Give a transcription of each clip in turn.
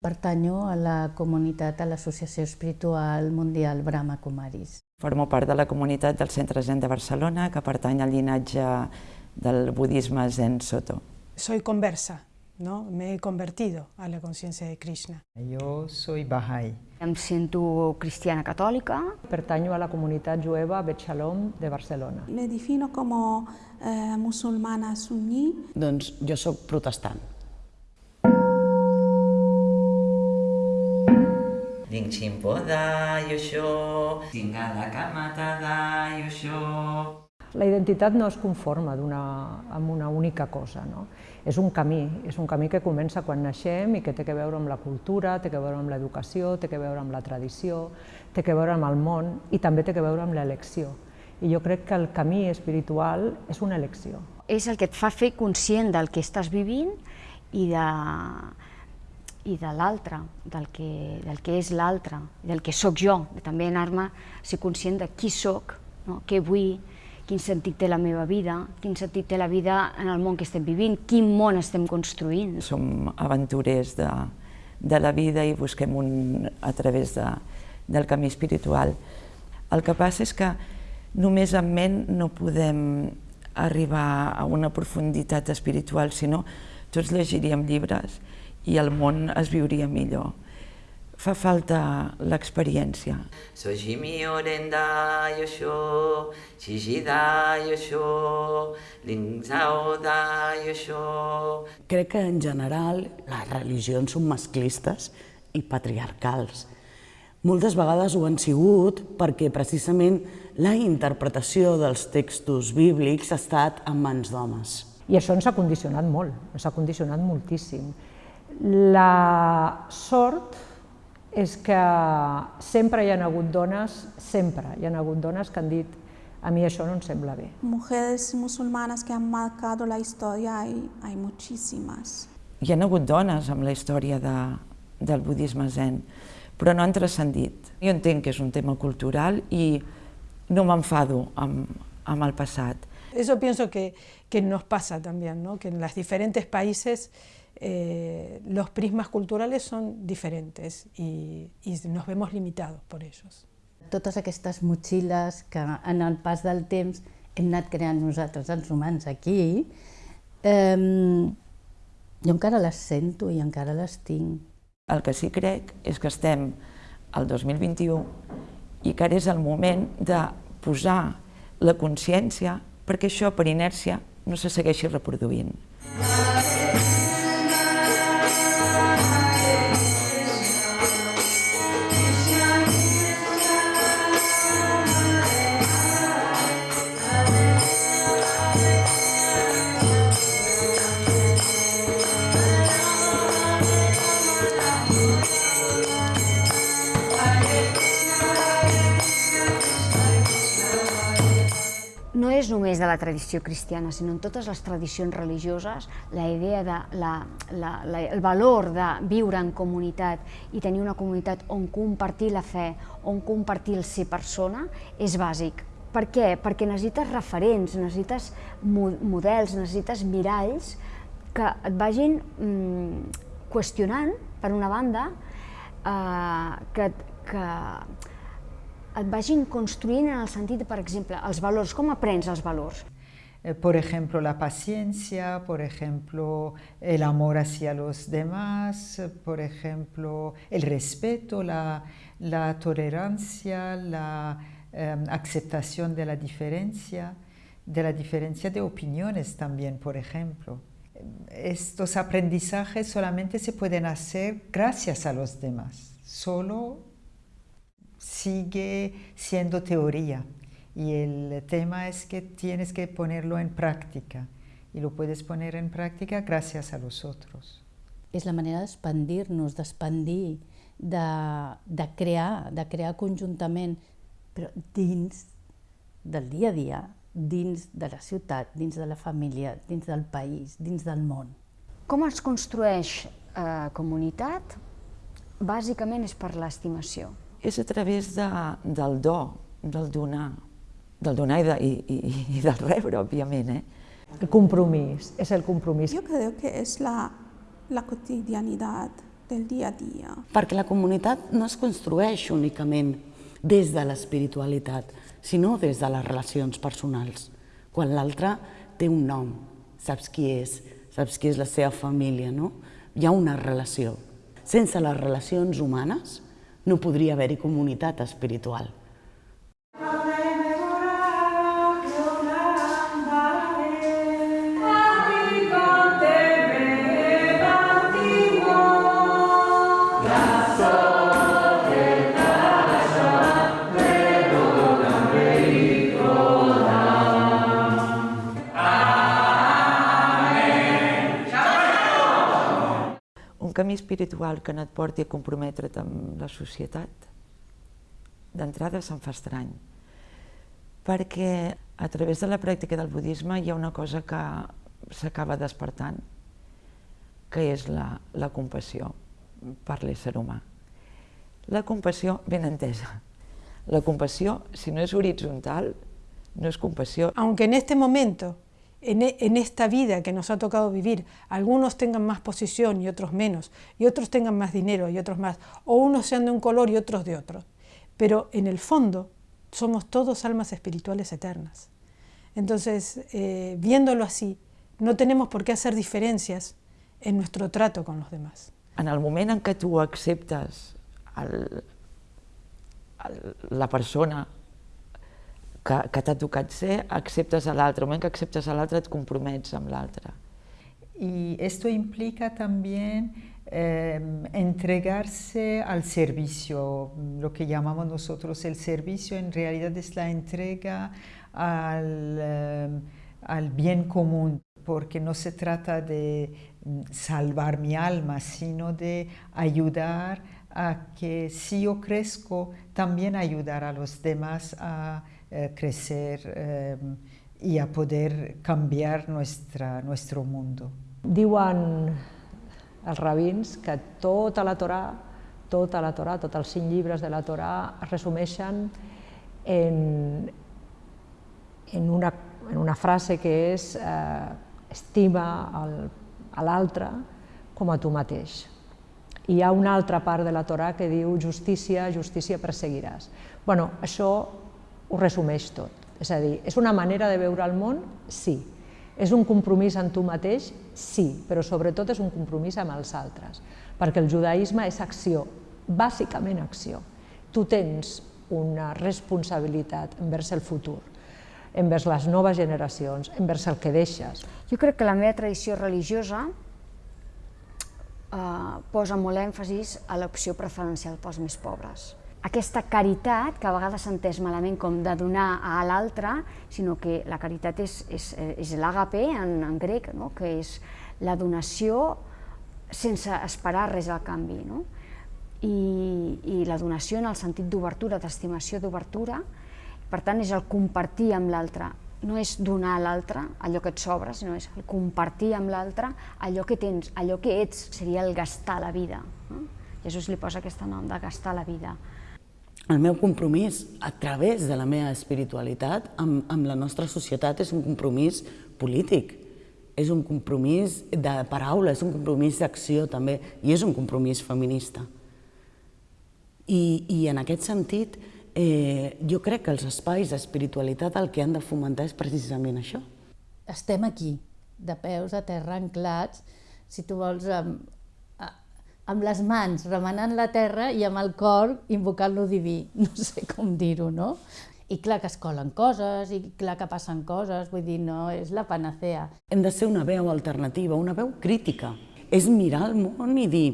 Pertanyo a la comunitat, a l'Associació Espiritual Mundial Brahma Kumaris. Formo part de la comunitat del Centre Zen de Barcelona, que pertany al llinatge del budisme Zen Soto. Soy conversa, ¿no? me he convertido a la conciencia de Krishna. Jo soy Bahá'í. Em sento cristiana catòlica. Pertanyo a la comunitat jueva Bet Shalom de Barcelona. Me defino como eh, musulmana suní. Doncs jo sóc protestant. Dingchimpo da yosho, Tingala kamata da yosho. La identitat no es conforma una, amb una única cosa, no? és un camí, és un camí que comença quan naixem i que té que veure amb la cultura, té que veure amb l'educació, té que veure amb la tradició, té que veure amb el món i també té que veure amb l'elecció. I jo crec que el camí espiritual és una elecció. És el que et fa fer conscient del que estàs vivint i de, i de l'altre, del, que, del que és l'altre, del que sóc jo, de també anar-me ser conscient de qui sóc, no? què vull, quin sentit té la meva vida, quin sentit té la vida en el món que estem vivint, quin món estem construint. Som aventurers de, de la vida i busquem un a través de, del camí espiritual. El que passa és que només amb ment no podem arribar a una profunditat espiritual, sinó tots llegiríem llibres i el món es viuria millor. Fa falta l'experiència. Sojimi oren da yosho, shishi da yosho, lingzao da yosho. Crec que en general les religions són masclistes i patriarcals. Moltes vegades ho han sigut perquè precisament la interpretació dels textos bíblics ha estat en mans d'homes. I això ens ha condicionat molt, ens ha condicionat moltíssim. La sort és que sempre hi ha hagut dones, sempre hi ha hagut dones que han dit a mi això no em sembla bé. Mujeres musulmanas que han marcado la historia hay, hay muchísimas. Hi ha hagut dones amb la història de, del budisme zen, però no han transcendit. Jo entenc que és un tema cultural i no m'enfado amb, amb el passat. Eso pienso que, que nos pasa también, ¿no? que en los diferentes países eh, los prismas culturales son diferentes y, y nos vemos limitados por ellos. Totes aquestes motxilles que en el pas del temps hem anat creant nosaltres, els humans, aquí, eh, jo encara les sento i encara les tinc. El que sí crec és que estem al 2021 i que ara és el moment de posar la consciència perquè això per inèrcia no se segueixi reproduint. No és només de la tradició cristiana, sinó en totes les tradicions religioses, la idea de la, la, la, el valor de viure en comunitat i tenir una comunitat on compartir la fe, on compartir el ser persona, és bàsic. Per què? Perquè necessites referents, necessites models, necessites miralls que et vagin mm, qüestionant, per una banda, eh, que, que et vagin construint en el sentit, per exemple, els valors. Com aprens els valors? Por ejemplo, la paciencia, por ejemplo, el amor hacia los demás, por ejemplo, el respeto, la, la tolerancia, la eh, aceptación de la diferencia, de la diferencia de opiniones también, por ejemplo. Estos aprendizajes solamente se pueden hacer gracias a los demás, solo sigue siendo teoría y el tema es que tienes que ponerlo en práctica y lo puedes poner en práctica gracias a los otros. És la manera d'expandir-nos, d'expandir, de, de crear, de crear conjuntament, però dins del dia a dia, dins de la ciutat, dins de la família, dins del país, dins del món. Com es construeix eh, comunitat? Bàsicament és per l'estimació és a través de, del do, del donar, del donar i, de, i, i, i del rebre, òbviament. Eh? El compromís, és el compromís. Yo creo que es la, la cotidianidad, del día a día. Perquè la comunitat no es construeix únicament des de l'espiritualitat, sinó des de les relacions personals. Quan l'altre té un nom, saps qui és, saps qui és la seva família, no? Hi ha una relació. Sense les relacions humanes no podria haver-hi comunitat espiritual. Camí espiritual que no et porti a comprometre't amb la societat, d'entrada se'n fa estrany. Perquè a través de la pràctica del budisme hi ha una cosa que s'acaba despertant, que és la, la compassió per l'ésser humà. La compassió ben entesa. La compassió, si no és horitzontal, no es compasión. Aunque en este momento, en, e, en, esta vida que nos ha tocado vivir, algunos tengan más posición y otros menos, y otros tengan más dinero y otros más, o unos sean de un color y otros de otro, pero en el fondo somos todos almas espirituales eternas. Entonces, eh, viéndolo así, no tenemos por qué hacer diferencias en nuestro trato con los demás. En el moment en què tu acceptes el, la persona que, que t'ha tocat ser, acceptes a l'altre. El moment que acceptes a l'altre et. Y esto implica también eh, entregarse al servicio, lo que llamamos nosotros el servicio en realidad es la entrega al, eh, al bien común, porque no se trata de salvar mi alma, sino de ayudar a que si yo crezco, también ayudar a los demás a eh, crecer eh, y a poder canviar nuestra, nuestro mundo. Diuen els rabins que tota la Torà, tota la Torà, tots els cinc llibres de la Torà es resumeixen en, en, una, en una frase que és eh, estima el, a l'altre com a tu mateix. I hi ha una altra part de la Torà que diu justícia, justícia perseguiràs. bueno, això ho resumeix tot. És a dir, és una manera de veure el món? Sí. És un compromís amb tu mateix? Sí, però sobretot és un compromís amb els altres, perquè el judaïsme és acció, bàsicament acció. Tu tens una responsabilitat envers el futur, envers les noves generacions, envers el que deixes. Jo crec que la meva tradició religiosa eh, posa molt èmfasis a l'opció preferencial pels més pobres aquesta caritat, que a vegades s'ha entès malament com de donar a l'altre, sinó que la caritat és, és, és l'àgape en, en grec, no? que és la donació sense esperar res al canvi. No? I, I la donació en el sentit d'obertura, d'estimació d'obertura, per tant és el compartir amb l'altre, no és donar a l'altre allò que et sobra, sinó és el compartir amb l'altre allò que tens, allò que ets, seria el gastar la vida. No? Jesús li posa aquest nom de gastar la vida el meu compromís a través de la meva espiritualitat amb, amb la nostra societat és un compromís polític, és un compromís de paraula, és un compromís d'acció també, i és un compromís feminista. I, i en aquest sentit, eh, jo crec que els espais d'espiritualitat el que han de fomentar és precisament això. Estem aquí, de peus a terra, anclats, si tu vols, amb, amb les mans remenant la terra i amb el cor invocant lo diví, no sé com dir-ho, no? I clar que es colen coses, i clar que passen coses, vull dir, no és la panacea. Hem de ser una veu alternativa, una veu crítica. És mirar el món i dir,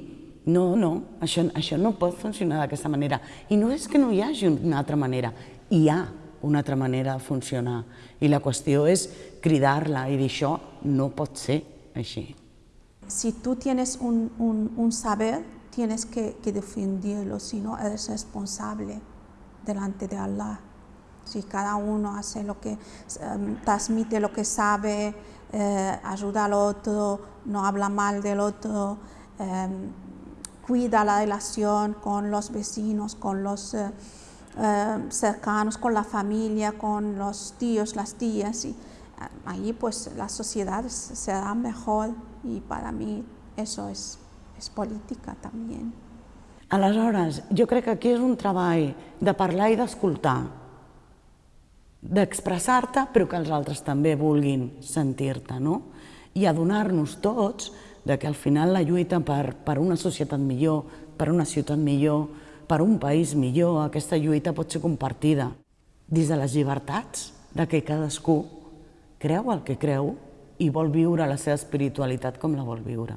no, no, això, això no pot funcionar d'aquesta manera. I no és que no hi hagi una altra manera, hi ha una altra manera de funcionar. I la qüestió és cridar-la i dir, això no pot ser així. Si tú tienes un, saber, tienes que, que, defenderlo, si no eres responsable delante de Allah. Si cada uno hace lo que, um, transmite lo que sabe, eh, ayuda al otro, no habla mal del otro, eh, cuida la relación con los vecinos, con los eh, cercanos, con la familia, con los tíos, las tías, y allí pues la sociedad será mejor y para mí eso es, es política también. Aleshores, jo crec que aquí és un treball de parlar i d'escoltar, d'expressar-te, però que els altres també vulguin sentir-te, no? I adonar-nos tots de que al final la lluita per, per una societat millor, per una ciutat millor, per un país millor, aquesta lluita pot ser compartida des de les llibertats, de que cadascú creu el que creu i vol viure la seva espiritualitat com la vol viure.